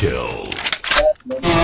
kill.